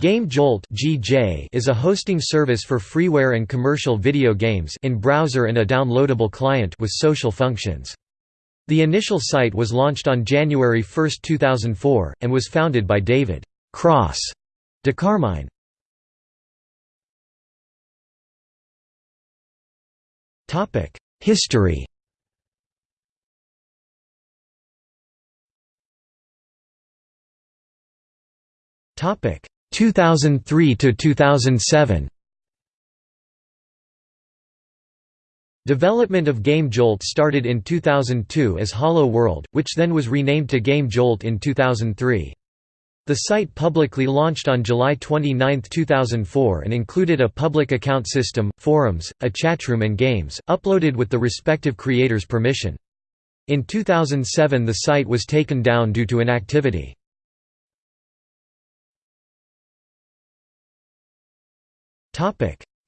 Game Jolt (GJ) is a hosting service for freeware and commercial video games in browser and a downloadable client with social functions. The initial site was launched on January 1, 2004, and was founded by David Cross DeCarmine. History Topic 2003 to 2007 Development of Game Jolt started in 2002 as Hollow World, which then was renamed to Game Jolt in 2003. The site publicly launched on July 29, 2004 and included a public account system, forums, a chatroom and games, uploaded with the respective creators' permission. In 2007 the site was taken down due to inactivity.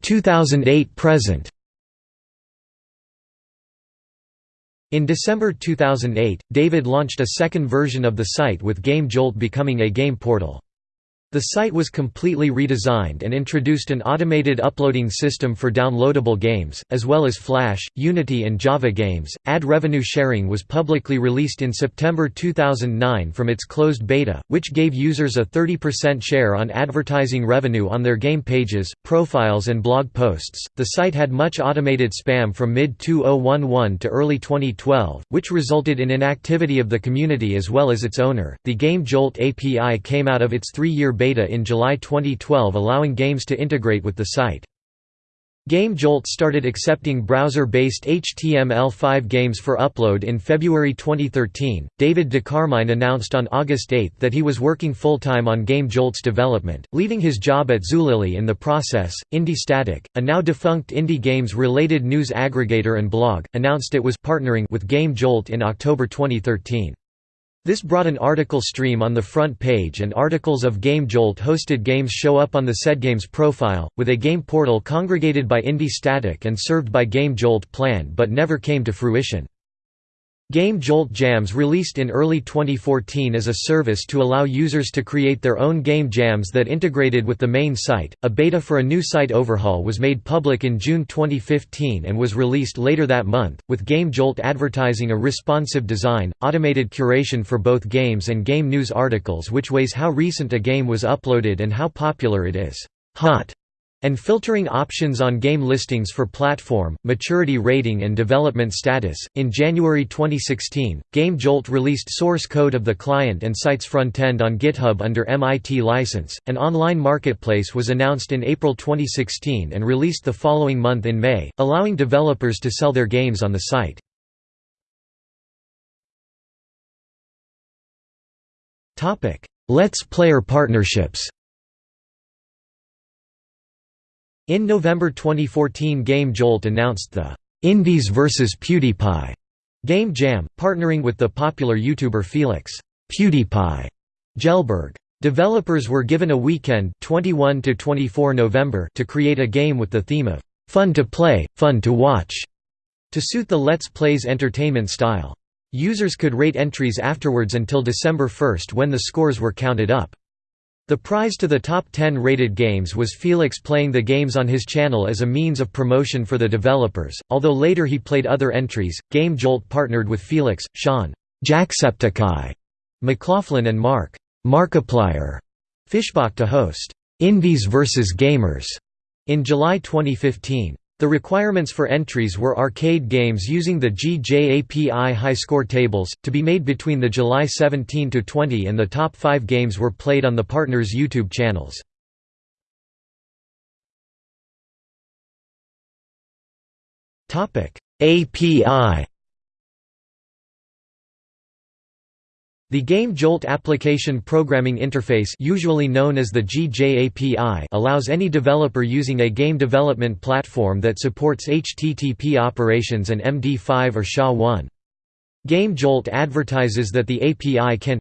2008–present In December 2008, David launched a second version of the site with Game Jolt becoming a game portal. The site was completely redesigned and introduced an automated uploading system for downloadable games, as well as Flash, Unity and Java games. Ad revenue sharing was publicly released in September 2009 from its closed beta, which gave users a 30% share on advertising revenue on their game pages, profiles and blog posts. The site had much automated spam from mid-2011 to early 2012, which resulted in inactivity of the community as well as its owner. The Game Jolt API came out of its 3-year beta in July 2012 allowing games to integrate with the site. Game Jolt started accepting browser-based HTML5 games for upload in February 2013. David DeCarmine announced on August 8 that he was working full-time on Game Jolt's development, leaving his job at Zulily in the process. IndieStatik, a now defunct indie games-related news aggregator and blog, announced it was partnering with Game Jolt in October 2013. This brought an article stream on the front page and articles of Game Jolt hosted games show up on the said game's profile, with a game portal congregated by IndieStatik and served by Game Jolt planned but never came to fruition. Game Jolt Jams released in early 2014 as a service to allow users to create their own game jams that integrated with the main site. A beta for a new site overhaul was made public in June 2015 and was released later that month, with Game Jolt advertising a responsive design, automated curation for both games and game news articles which weighs how recent a game was uploaded and how popular it is. Hot and filtering options on game listings for platform, maturity rating, and development status. In January 2016, Game Jolt released source code of the client and site's frontend on GitHub under MIT license. An online marketplace was announced in April 2016 and released the following month in May, allowing developers to sell their games on the site. Let's Player partnerships In November 2014 Game Jolt announced the «Indies vs PewDiePie» Game Jam, partnering with the popular YouTuber Felix PewDiePie Kjellberg. Developers were given a weekend 21 to 24 November to create a game with the theme of «fun to play, fun to watch» to suit the Let's Plays entertainment style. Users could rate entries afterwards until December 1 when the scores were counted up. The prize to the top 10 rated games was Felix playing the games on his channel as a means of promotion for the developers, although later he played other entries. Game Jolt partnered with Felix, Sean Jacksepticeye, McLoughlin and Mark Markiplier Fischbach to host Indies vs Gamers in July 2015. The requirements for entries were arcade games using the GJAPI high score tables, to be made between the July 17–20 and the top five games were played on the partners' YouTube channels. API The Game Jolt Application Programming Interface usually known as the GJAPI allows any developer using a game development platform that supports HTTP operations and MD5 or SHA-1. Game Jolt advertises that the API can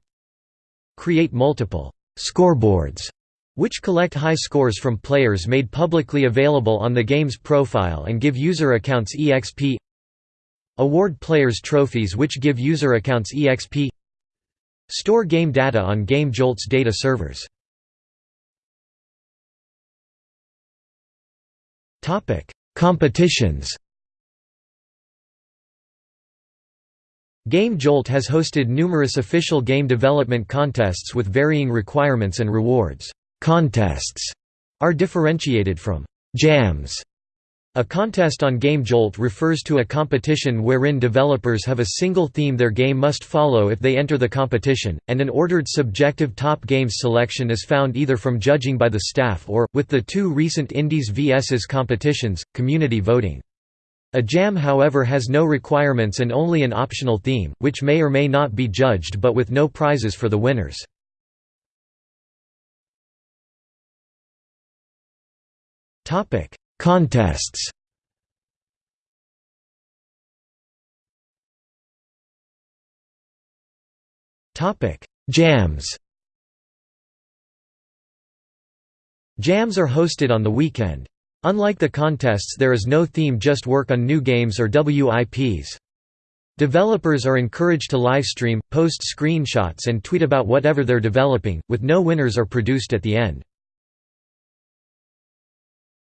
create multiple «scoreboards» which collect high scores from players made publicly available on the game's profile and give user accounts EXP award players trophies which give user accounts EXP Store game data on GameJolt's data servers. Competitions Game Jolt has hosted numerous official game development contests with varying requirements and rewards. Contests are differentiated from jams a contest on Game Jolt refers to a competition wherein developers have a single theme their game must follow if they enter the competition, and an ordered subjective top games selection is found either from judging by the staff or, with the two recent Indies vs competitions, community voting. A jam however has no requirements and only an optional theme, which may or may not be judged but with no prizes for the winners. Contests Jams Jams are hosted on the weekend. Unlike the contests there is no theme just work on new games or WIPs. Developers are encouraged to livestream, post screenshots and tweet about whatever they're developing, with no winners are produced at the end.